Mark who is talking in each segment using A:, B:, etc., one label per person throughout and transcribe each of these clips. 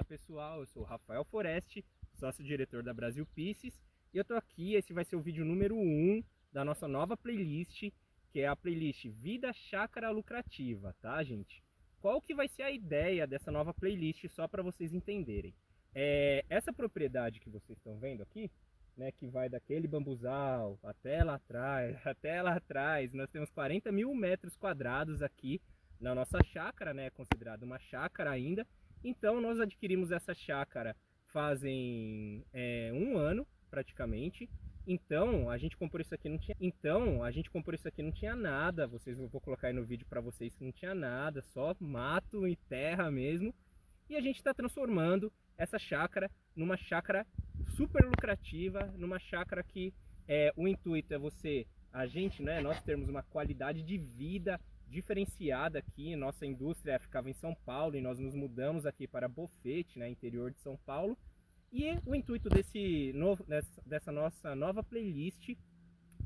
A: Fala pessoal, eu sou o Rafael Foreste, sócio-diretor da Brasil Pieces e eu tô aqui, esse vai ser o vídeo número 1 um da nossa nova playlist, que é a playlist Vida Chácara Lucrativa, tá gente? Qual que vai ser a ideia dessa nova playlist, só para vocês entenderem? É, essa propriedade que vocês estão vendo aqui, né, que vai daquele bambuzal até lá atrás, até lá atrás, nós temos 40 mil metros quadrados aqui na nossa chácara, né, considerada uma chácara ainda, então nós adquirimos essa chácara fazem é, um ano praticamente. Então a gente comprou isso aqui não tinha. Então a gente comprou isso aqui não tinha nada. Vocês eu vou colocar aí no vídeo para vocês que não tinha nada, só mato e terra mesmo. E a gente está transformando essa chácara numa chácara super lucrativa, numa chácara que é, o intuito é você, a gente, né, nós termos uma qualidade de vida diferenciada aqui. Nossa indústria ficava em São Paulo e nós nos mudamos aqui para Bofete, né, interior de São Paulo. E o intuito desse novo, dessa, nossa nova playlist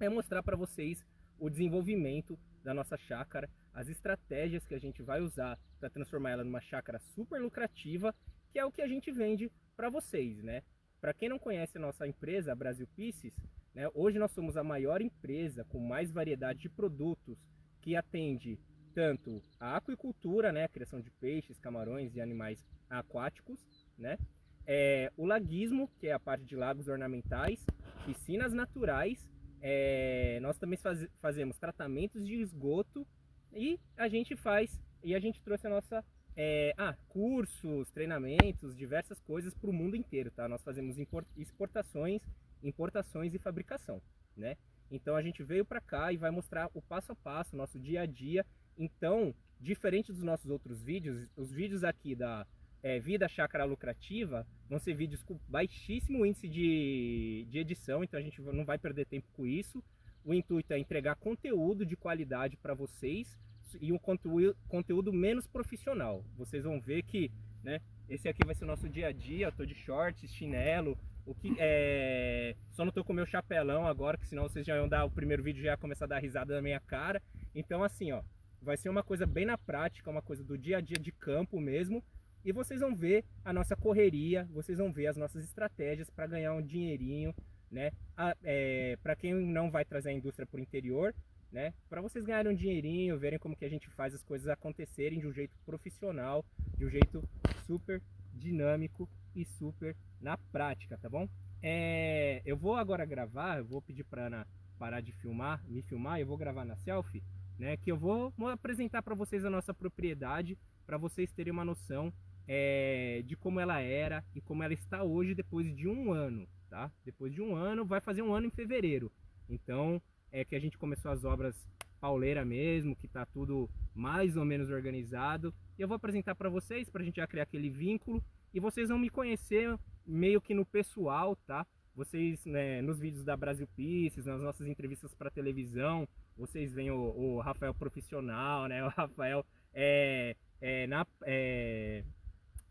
A: é mostrar para vocês o desenvolvimento da nossa chácara, as estratégias que a gente vai usar para transformar ela numa chácara super lucrativa, que é o que a gente vende para vocês, né? Para quem não conhece a nossa empresa, a Brasil Pieces, né, hoje nós somos a maior empresa com mais variedade de produtos que atende tanto a aquicultura, né, a criação de peixes, camarões e animais aquáticos, né, é, o laguismo, que é a parte de lagos ornamentais, piscinas naturais, é, nós também faz, fazemos tratamentos de esgoto e a gente faz, e a gente trouxe a nossa, é, ah, cursos, treinamentos, diversas coisas para o mundo inteiro, tá? Nós fazemos exportações, importações e fabricação, né? Então a gente veio para cá e vai mostrar o passo a passo, nosso dia a dia. Então, diferente dos nossos outros vídeos, os vídeos aqui da é, Vida Chácara Lucrativa vão ser vídeos com baixíssimo índice de, de edição, então a gente não vai perder tempo com isso. O intuito é entregar conteúdo de qualidade para vocês e um conteúdo, conteúdo menos profissional. Vocês vão ver que né, esse aqui vai ser o nosso dia a dia, eu tô de shorts, chinelo, o que é... Só não tô com meu chapelão agora, que senão vocês já iam dar o primeiro vídeo já ia começar a dar risada na minha cara. Então assim, ó, vai ser uma coisa bem na prática, uma coisa do dia a dia de campo mesmo. E vocês vão ver a nossa correria, vocês vão ver as nossas estratégias para ganhar um dinheirinho, né? É, para quem não vai trazer a indústria para o interior, né? Para vocês ganharem um dinheirinho, verem como que a gente faz as coisas acontecerem de um jeito profissional, de um jeito super dinâmico e super na prática, tá bom? É, eu vou agora gravar, eu vou pedir para Ana parar de filmar, me filmar, eu vou gravar na selfie, né? Que eu vou, apresentar para vocês a nossa propriedade, para vocês terem uma noção é, de como ela era e como ela está hoje depois de um ano, tá? Depois de um ano, vai fazer um ano em fevereiro. Então, é que a gente começou as obras pauleira mesmo, que tá tudo mais ou menos organizado. E eu vou apresentar para vocês, para a gente já criar aquele vínculo. E vocês vão me conhecer meio que no pessoal, tá? Vocês, né, nos vídeos da Brasil Pieces, nas nossas entrevistas para televisão, vocês veem o, o, Rafael profissional, né? O Rafael é, é, na, é,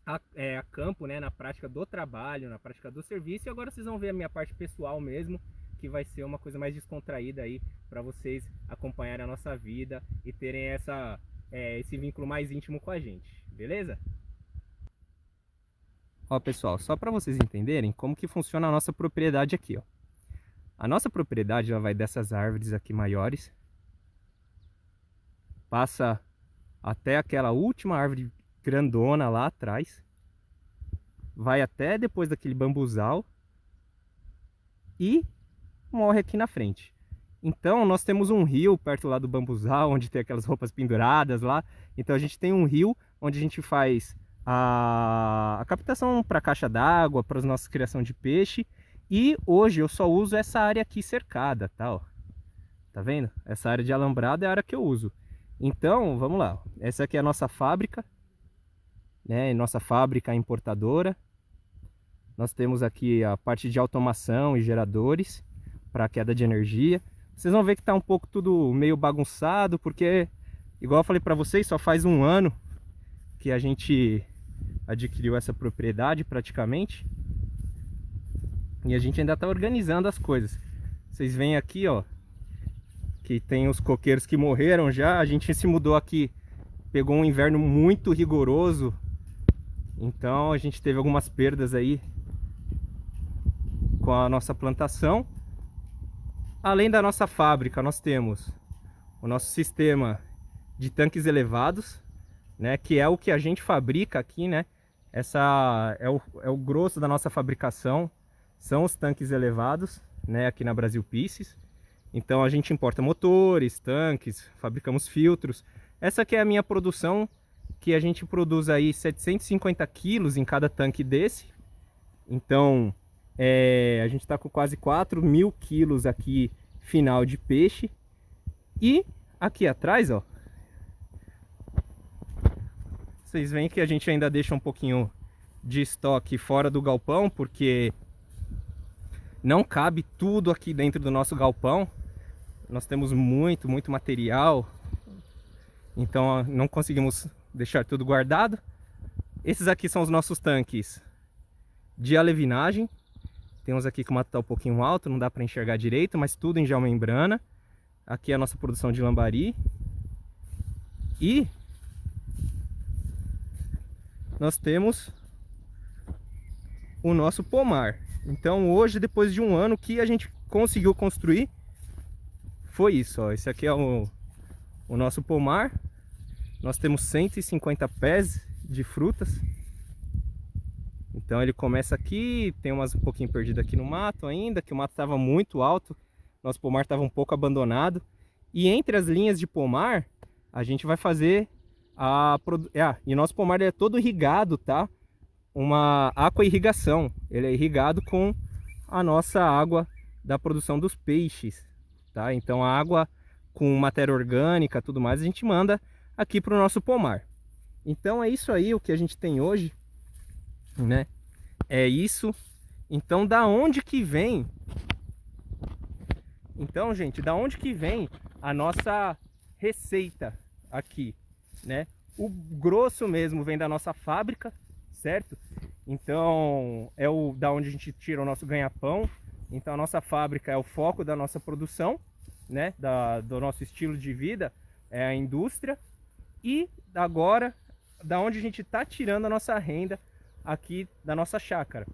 A: a, é, a campo, né? Na prática do trabalho, na prática do serviço. E agora vocês vão ver a minha parte pessoal mesmo, que vai ser uma coisa mais descontraída aí para vocês acompanharem a nossa vida e terem essa, é, esse vínculo mais íntimo com a gente, beleza? Ó pessoal, só para vocês entenderem como que funciona a nossa propriedade aqui, ó. A nossa propriedade ela vai dessas árvores aqui maiores, passa até aquela última árvore grandona lá atrás, vai até depois daquele bambuzal e morre aqui na frente. Então nós temos um rio perto lá do bambuzal, onde tem aquelas roupas penduradas lá. Então a gente tem um rio onde a gente faz a, a captação para caixa d'água, para a nossa criação de peixe. E hoje eu só uso essa área aqui cercada, tá? Ó. Tá vendo? Essa área de alambrado é a área que eu uso. Então, vamos lá. Essa aqui é a nossa fábrica, né? Nossa fábrica importadora. Nós temos aqui a parte de automação e geradores para queda de energia. Vocês vão ver que está um pouco tudo meio bagunçado, porque, igual eu falei para vocês, só faz um ano que a gente adquiriu essa propriedade praticamente. E a gente ainda está organizando as coisas. Vocês veem aqui, ó, que tem os coqueiros que morreram já. A gente se mudou aqui, pegou um inverno muito rigoroso Então a gente teve algumas perdas aí com a nossa plantação. Além da nossa fábrica, nós temos o nosso sistema de tanques elevados, né, que é o que a gente fabrica aqui, né? Essa é o, é o grosso da nossa fabricação, são os tanques elevados, né, aqui na Brasil Pieces. Então a gente importa motores, tanques, fabricamos filtros. Essa aqui é a minha produção, que a gente produz aí 750 quilos em cada tanque desse. Então é, a gente está com quase 4 mil quilos aqui final de peixe. E aqui atrás, ó, vocês veem que a gente ainda deixa um pouquinho de estoque fora do galpão, porque não cabe tudo aqui dentro do nosso galpão. Nós temos muito, muito material. Então não conseguimos deixar tudo guardado. Esses aqui são os nossos tanques de alevinagem. Temos aqui que o mato está um pouquinho alto, não dá para enxergar direito, mas tudo em geomembrana. Aqui é a nossa produção de lambari. E nós temos o nosso pomar. Então hoje, depois de um ano, que a gente conseguiu construir foi isso. Ó. Esse aqui é o, o nosso pomar. Nós temos 150 pés de frutas. Então ele começa aqui, tem umas um pouquinho perdido aqui no mato ainda, que o mato estava muito alto. Nosso pomar estava um pouco abandonado. E entre as linhas de pomar, a gente vai fazer a... É, e nosso pomar é todo irrigado, tá? uma aqua-irrigação. Ele é irrigado com a nossa água da produção dos peixes, tá? Então a água com matéria orgânica, tudo mais, a gente manda aqui para o nosso pomar. Então é isso aí o que a gente tem hoje, né? É isso. Então da onde que vem? Então, gente, da onde que vem a nossa receita aqui, né? O grosso mesmo vem da nossa fábrica, certo? Então é o da onde a gente tira o nosso ganha-pão. Então a nossa fábrica é o foco da nossa produção, né? Da, do nosso estilo de vida, é a indústria. E agora, da onde a gente está tirando a nossa renda aqui da nossa chácara.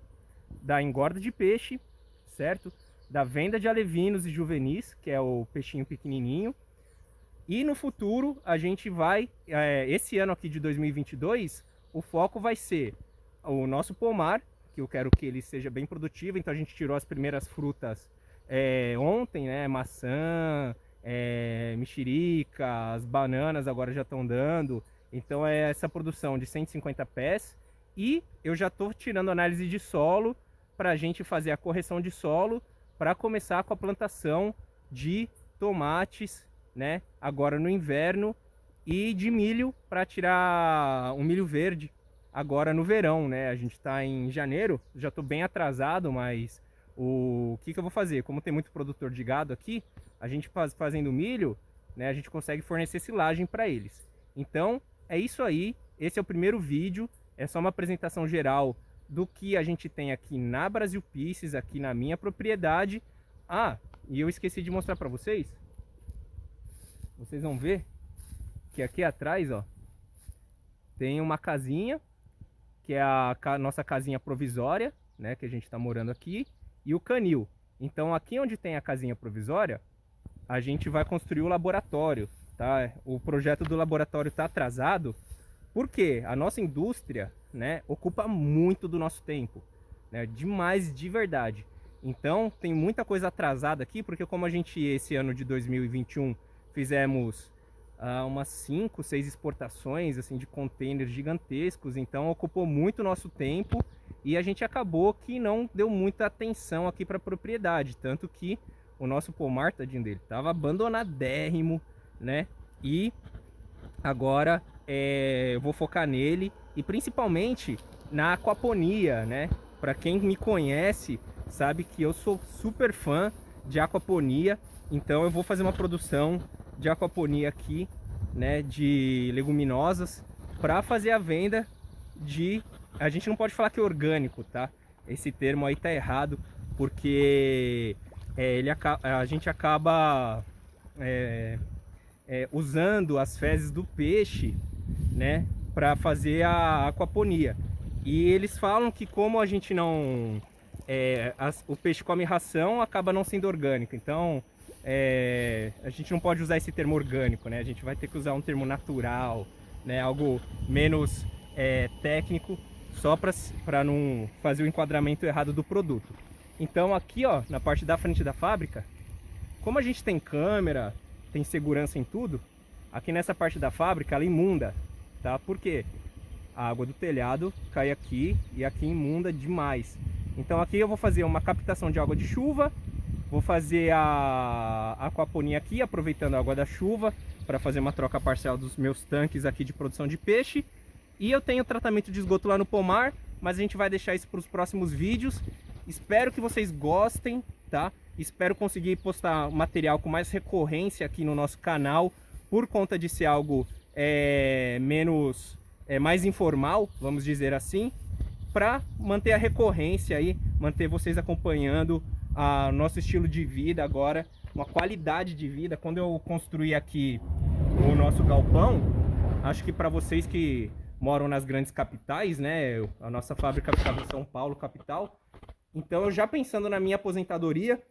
A: Da engorda de peixe, certo? Da venda de alevinos e juvenis, que é o peixinho pequenininho. E no futuro a gente vai, é, esse ano aqui de 2022, o foco vai ser o nosso pomar, que eu quero que ele seja bem produtivo, então a gente tirou as primeiras frutas é, ontem, né? Maçã, é, mexerica, as bananas agora já estão dando. Então é essa produção de 150 pés. E eu já estou tirando análise de solo para a gente fazer a correção de solo para começar com a plantação de tomates, né? Agora no inverno e de milho para tirar um milho verde agora no verão, né? A gente está em janeiro, já estou bem atrasado, mas o que, que eu vou fazer? Como tem muito produtor de gado aqui, a gente faz, fazendo milho, né? A gente consegue fornecer silagem para eles. Então é isso aí. Esse é o primeiro vídeo. É só uma apresentação geral do que a gente tem aqui na Brasil Pieces, aqui na minha propriedade. Ah, e eu esqueci de mostrar para vocês. Vocês vão ver que aqui atrás, ó, tem uma casinha, que é a nossa casinha provisória, né, que a gente está morando aqui, e o canil. Então aqui onde tem a casinha provisória, a gente vai construir o laboratório, tá? O projeto do laboratório está atrasado, porque a nossa indústria, né, ocupa muito do nosso tempo, né, demais de verdade. Então tem muita coisa atrasada aqui, porque como a gente esse ano de 2021 fizemos uh, umas 5, 6 exportações assim de containers gigantescos, então ocupou muito nosso tempo e a gente acabou que não deu muita atenção aqui para a propriedade, tanto que o nosso pomar, tadinho dele, estava abandonadérrimo, né? E agora é, eu vou focar nele e principalmente na aquaponia, né? Para quem me conhece, sabe que eu sou super fã de aquaponia, então eu vou fazer uma produção de aquaponia aqui, né, de leguminosas, para fazer a venda de... A gente não pode falar que é orgânico, tá? Esse termo aí tá errado, porque é, ele, a gente acaba é, é, usando as fezes do peixe, né, para fazer a aquaponia. E eles falam que como a gente não... É, as, o peixe come ração, acaba não sendo orgânico. Então, é, a gente não pode usar esse termo orgânico, né? A gente vai ter que usar um termo natural, né? Algo menos é, técnico, só para não fazer o enquadramento errado do produto. Então aqui, ó, na parte da frente da fábrica, como a gente tem câmera, tem segurança em tudo, aqui nessa parte da fábrica ela imunda, tá? Por quê? A água do telhado cai aqui e aqui imunda demais. Então aqui eu vou fazer uma captação de água de chuva, vou fazer a aquaponia aqui, aproveitando a água da chuva, para fazer uma troca parcial dos meus tanques aqui de produção de peixe. E eu tenho tratamento de esgoto lá no pomar, mas a gente vai deixar isso para os próximos vídeos. Espero que vocês gostem, tá? Espero conseguir postar material com mais recorrência aqui no nosso canal, por conta de ser algo é, menos, é, mais informal, vamos dizer assim, para manter a recorrência aí, manter vocês acompanhando o nosso estilo de vida agora, uma qualidade de vida. Quando eu construí aqui o nosso galpão, acho que para vocês que moram nas grandes capitais, né, a nossa fábrica ficava em São Paulo, capital, então, eu já pensando na minha aposentadoria,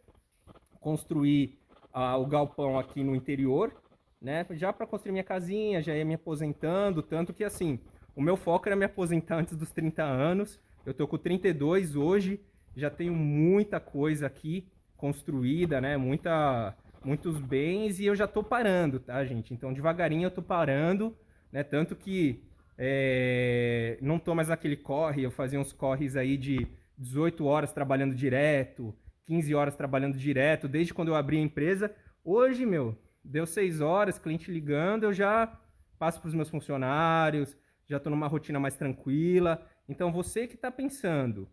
A: construir ah, o galpão aqui no interior, né? Já para construir minha casinha, já ia me aposentando, tanto que assim, o meu foco era me aposentar antes dos 30 anos. Eu tô com 32 hoje, já tenho muita coisa aqui construída, né? Muita, muitos bens e eu já tô parando, tá, gente? Então, devagarinho eu tô parando, né? Tanto que é, não tô mais aquele corre, eu fazia uns corres aí de 18 horas trabalhando direto, 15 horas trabalhando direto, desde quando eu abri a empresa. Hoje, meu, deu 6 horas, cliente ligando, eu já passo para os meus funcionários, já estou numa rotina mais tranquila. Então, você que está pensando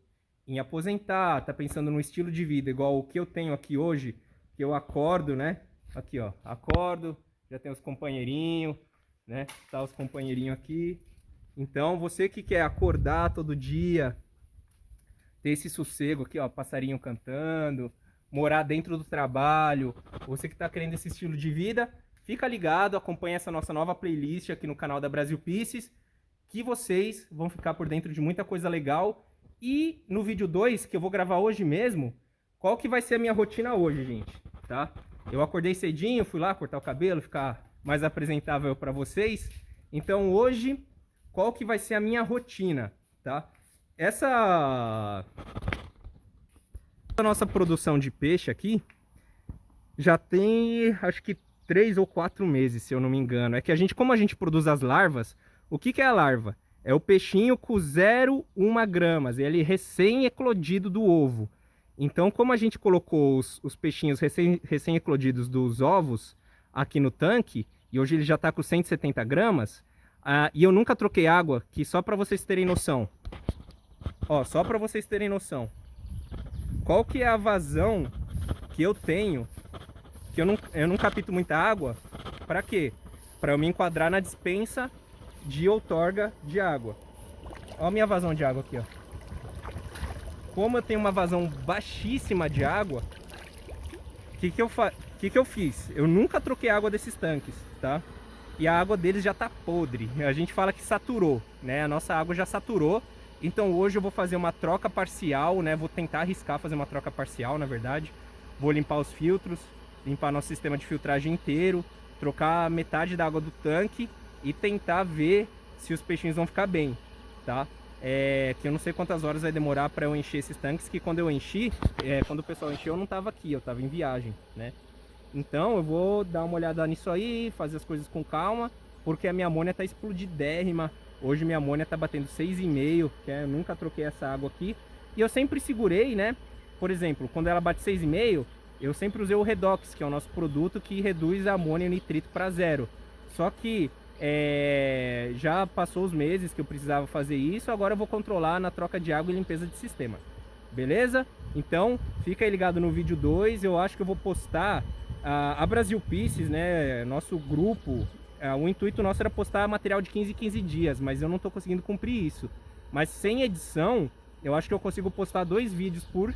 A: em aposentar, está pensando no estilo de vida igual o que eu tenho aqui hoje, que eu acordo, né? Aqui, ó, acordo, já tem os companheirinhos, né? Tá os companheirinhos aqui. Então, você que quer acordar todo dia, ter esse sossego aqui, ó, passarinho cantando, morar dentro do trabalho, você que está querendo esse estilo de vida, fica ligado, acompanha essa nossa nova playlist aqui no canal da Brasil Pieces, que vocês vão ficar por dentro de muita coisa legal. E no vídeo 2, que eu vou gravar hoje mesmo, qual que vai ser a minha rotina hoje, gente, tá? Eu acordei cedinho, fui lá cortar o cabelo, ficar mais apresentável para vocês. Então hoje, qual que vai ser a minha rotina, tá? Essa a nossa produção de peixe aqui já tem, acho que três ou quatro meses, se eu não me engano. É que a gente, como a gente produz as larvas, o que, que é a larva? É o peixinho com 0,1 gramas, ele recém-eclodido do ovo. Então, como a gente colocou os, os peixinhos recém-eclodidos recém dos ovos aqui no tanque, e hoje ele já está com 170 gramas, uh, e eu nunca troquei água, que só para vocês terem noção, Ó, só para vocês terem noção. Qual que é a vazão que eu tenho, que eu não, eu não capto muita água, para quê? Para eu me enquadrar na dispensa de outorga de água. Ó a minha vazão de água aqui, ó. Como eu tenho uma vazão baixíssima de água, o que que eu, que que eu fiz? Eu nunca troquei água desses tanques, tá? E a água deles já tá podre. A gente fala que saturou, né? A nossa água já saturou então hoje eu vou fazer uma troca parcial, né? Vou tentar arriscar fazer uma troca parcial, na verdade. Vou limpar os filtros, limpar nosso sistema de filtragem inteiro, trocar metade da água do tanque e tentar ver se os peixinhos vão ficar bem, tá? É, que eu não sei quantas horas vai demorar para eu encher esses tanques, que quando eu enchi, é, quando o pessoal encheu eu não estava aqui, eu estava em viagem, né? Então eu vou dar uma olhada nisso aí, fazer as coisas com calma, porque a minha amônia está explodidérrima, Hoje minha amônia tá batendo 6,5, que é, eu nunca troquei essa água aqui. E eu sempre segurei, né? Por exemplo, quando ela bate 6,5, eu sempre usei o Redox, que é o nosso produto que reduz a amônia e nitrito para zero. Só que é, já passou os meses que eu precisava fazer isso, agora eu vou controlar na troca de água e limpeza de sistema. Beleza? Então, fica aí ligado no vídeo 2, eu acho que eu vou postar a, a Brasil Pieces, né, nosso grupo é, o intuito nosso era postar material de 15 em 15 dias, mas eu não estou conseguindo cumprir isso. Mas sem edição, eu acho que eu consigo postar dois vídeos por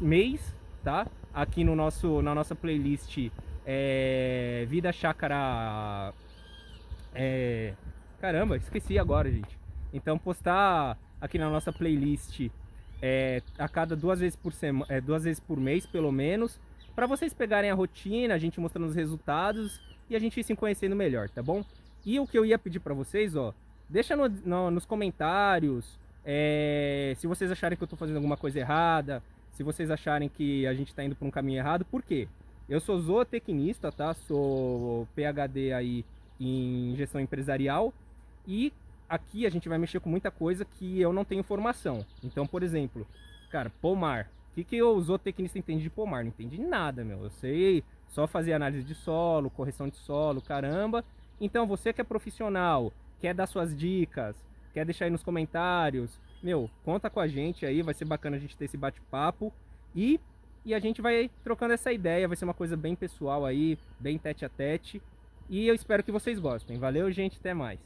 A: mês, tá? Aqui no nosso, na nossa playlist é, Vida Chácara... É, caramba, esqueci agora, gente. Então postar aqui na nossa playlist é, a cada duas vezes por semana, é, duas vezes por mês, pelo menos, para vocês pegarem a rotina, a gente mostrando os resultados e a gente se conhecendo melhor, tá bom? E o que eu ia pedir para vocês, ó, deixa no, no, nos comentários é, se vocês acharem que eu estou fazendo alguma coisa errada, se vocês acharem que a gente está indo por um caminho errado, por quê? Eu sou zootecnista, tá? Sou PhD aí em gestão empresarial e aqui a gente vai mexer com muita coisa que eu não tenho formação. Então, por exemplo, cara, pomar. O que, que o zootecnista entende de pomar? Não entende nada, meu. Eu sei só fazer análise de solo, correção de solo, caramba. Então, você que é profissional, quer dar suas dicas, quer deixar aí nos comentários, meu, conta com a gente aí, vai ser bacana a gente ter esse bate-papo. E e a gente vai trocando essa ideia, vai ser uma coisa bem pessoal aí, bem tete a tete. E eu espero que vocês gostem. Valeu, gente, até mais.